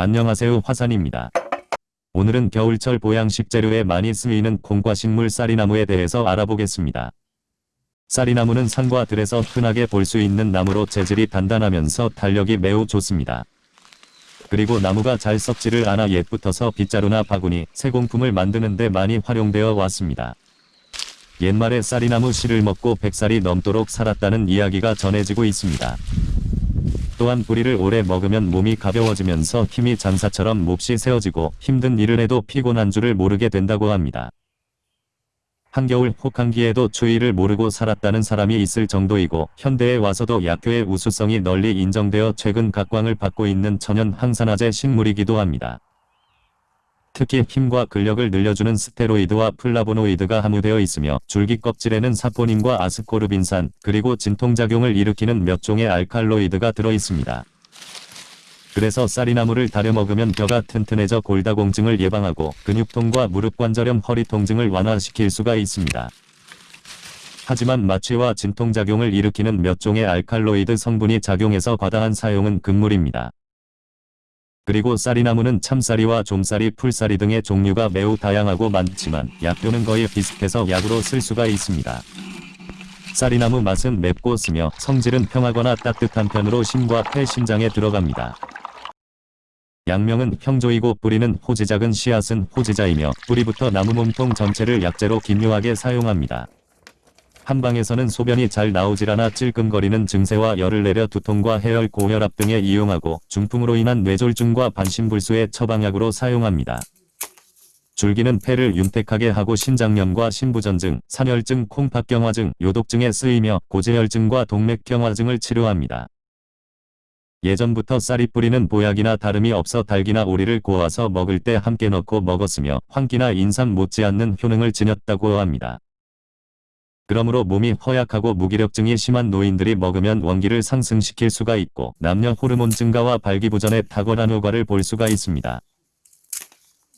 안녕하세요 화산입니다. 오늘은 겨울철 보양식 재료에 많이 쓰이는 콩과식물 쌀이나무에 대해서 알아보겠습니다. 쌀이나무는 산과 들에서 흔하게 볼 수 있는 나무로 재질이 단단하면서 탄력이 매우 좋습니다. 그리고 나무가 잘 썩지를 않아 옛부터서 빗자루나 바구니, 세공품을 만드는 데 많이 활용되어 왔습니다. 옛말에 쌀이나무 씨를 먹고 백살이 넘도록 살았다는 이야기가 전해지고 있습니다. 또한 뿌리를 오래 먹으면 몸이 가벼워지면서 힘이 장사처럼 몹시 세어지고 힘든 일을 해도 피곤한 줄을 모르게 된다고 합니다. 한겨울 혹한기에도 추위를 모르고 살았다는 사람이 있을 정도이고 현대에 와서도 약효의 우수성이 널리 인정되어 최근 각광을 받고 있는 천연 항산화제 식물이기도 합니다. 특히 힘과 근력을 늘려주는 스테로이드와 플라보노이드가 함유되어 있으며 줄기 껍질에는 사포닌과 아스코르빈산 그리고 진통작용을 일으키는 몇 종의 알칼로이드가 들어 있습니다. 그래서 쌀이나무를 다려 먹으면 뼈가 튼튼해져 골다공증을 예방하고 근육통과 무릎관절염 허리 통증을 완화시킬 수가 있습니다. 하지만 마취와 진통작용을 일으키는 몇 종의 알칼로이드 성분이 작용해서 과다한 사용은 금물입니다. 그리고 쌀이나무는 참쌀이와 좀쌀이 풀쌀이 등의 종류가 매우 다양하고 많지만 약효는 거의 비슷해서 약으로 쓸 수가 있습니다. 쌀이나무 맛은 맵고 쓰며 성질은 평하거나 따뜻한 편으로 심과 폐 심장에 들어갑니다. 양명은 형조이고 뿌리는 호지작은 씨앗은 호지자이며 뿌리부터 나무 몸통 전체를 약재로 기묘하게 사용합니다. 한방에서는 소변이 잘 나오질 않아 찔끔거리는 증세와 열을 내려 두통과 해열 고혈압 등에 이용하고 중풍으로 인한 뇌졸중과 반신불수의 처방약으로 사용합니다. 줄기는 폐를 윤택하게 하고 신장염과 신부전증, 산혈증, 콩팥경화증, 요독증에 쓰이며 고지혈증과 동맥경화증을 치료합니다. 예전부터 싸리 뿌리는 보약이나 다름이 없어 닭이나 오리를 구워서 먹을 때 함께 넣고 먹었으며 황기나 인삼 못지않는 효능을 지녔다고 합니다. 그러므로 몸이 허약하고 무기력증이 심한 노인들이 먹으면 원기를 상승시킬 수가 있고 남녀 호르몬 증가와 발기부전에 탁월한 효과를 볼 수가 있습니다.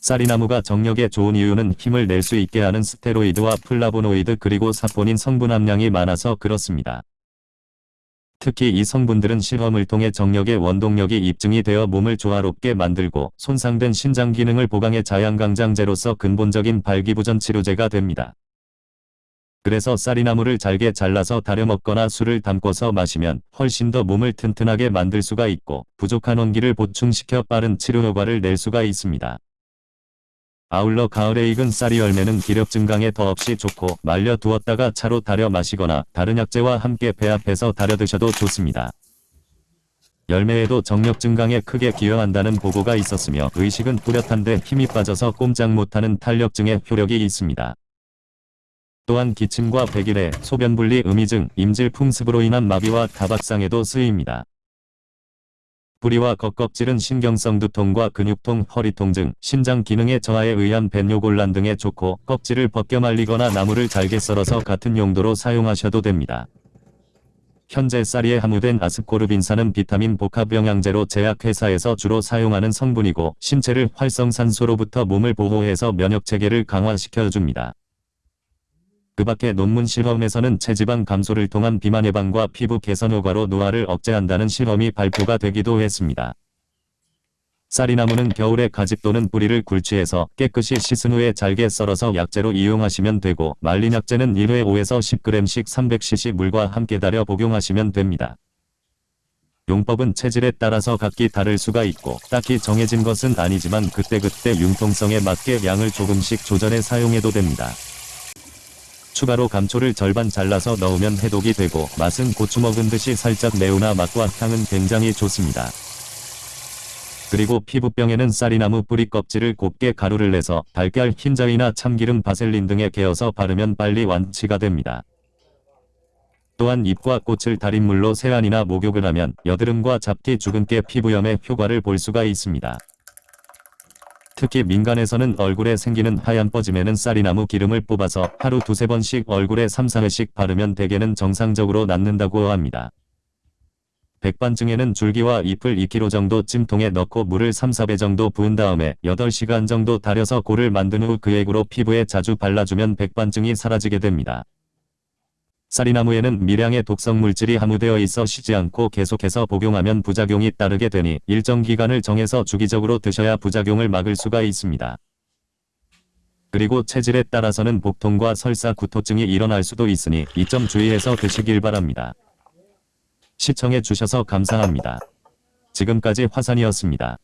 싸리나무가 정력에 좋은 이유는 힘을 낼 수 있게 하는 스테로이드와 플라보노이드 그리고 사포닌 성분 함량이 많아서 그렇습니다. 특히 이 성분들은 실험을 통해 정력의 원동력이 입증이 되어 몸을 조화롭게 만들고 손상된 신장 기능을 보강해 자양강장제로서 근본적인 발기부전 치료제가 됩니다. 그래서 쌀이나무를 잘게 잘라서 다려 먹거나 술을 담궈서 마시면 훨씬 더 몸을 튼튼하게 만들 수가 있고 부족한 원기를 보충시켜 빠른 치료 효과를 낼 수가 있습니다. 아울러 가을에 익은 쌀이 열매는 기력 증강에 더없이 좋고 말려 두었다가 차로 달여 마시거나 다른 약재와 함께 배합해서 달여 드셔도 좋습니다. 열매에도 정력 증강에 크게 기여한다는 보고가 있었으며 의식은 뚜렷한데 힘이 빠져서 꼼짝 못하는 탄력증에 효력이 있습니다. 또한 기침과 백일해, 소변분리 음이증, 임질 풍습으로 인한 마비와 다박상에도 쓰입니다. 뿌리와 겉껍질은 신경성 두통과 근육통, 허리통증, 신장 기능의 저하에 의한 벤뇨곤란 등에 좋고 껍질을 벗겨 말리거나 나무를 잘게 썰어서 같은 용도로 사용하셔도 됩니다. 현재 쌀이에 함유된 아스코르빈산은 비타민 복합 영양제로 제약회사에서 주로 사용하는 성분이고 신체를 활성산소로부터 몸을 보호해서 면역체계를 강화시켜줍니다. 그 밖에 논문 실험에서는 체지방 감소를 통한 비만 예방과 피부 개선 효과로 노화를 억제한다는 실험이 발표가 되기도 했습니다. 쌀이나무는 겨울에 가집 또는 뿌리를 굴치해서 깨끗이 씻은 후에 잘게 썰어서 약재로 이용하시면 되고 말린 약재는 1회 5에서 10g씩 300cc 물과 함께 달여 복용하시면 됩니다. 용법은 체질에 따라서 각기 다를 수가 있고 딱히 정해진 것은 아니지만 그때그때 융통성에 맞게 양을 조금씩 조절해 사용해도 됩니다. 추가로 감초를 절반 잘라서 넣으면 해독이 되고 맛은 고추 먹은 듯이 살짝 매우나 맛과 향은 굉장히 좋습니다. 그리고 피부병에는 쌀이나무 뿌리 껍질을 곱게 가루를 내서 달걀 흰자위나 참기름 바셀린 등에 개어서 바르면 빨리 완치가 됩니다. 또한 잎과 꽃을 달인 물로 세안이나 목욕을 하면 여드름과 잡티 주근깨 피부염의 효과를 볼 수가 있습니다. 특히 민간에서는 얼굴에 생기는 하얀 뻐짐에는 쌀이나무 기름을 뽑아서 하루 두세 번씩 얼굴에 3, 4회씩 바르면 대개는 정상적으로 낫는다고 합니다. 백반증에는 줄기와 잎을 2kg 정도 찜통에 넣고 물을 3, 4배 정도 부은 다음에 8시간 정도 달여서 골을 만든 후 그 액으로 피부에 자주 발라주면 백반증이 사라지게 됩니다. 쌀이나무에는 미량의 독성 물질이 함유되어 있어 쉬지 않고 계속해서 복용하면 부작용이 따르게 되니 일정 기간을 정해서 주기적으로 드셔야 부작용을 막을 수가 있습니다. 그리고 체질에 따라서는 복통과 설사 구토증이 일어날 수도 있으니 이 점 주의해서 드시길 바랍니다. 시청해 주셔서 감사합니다. 지금까지 화산이었습니다.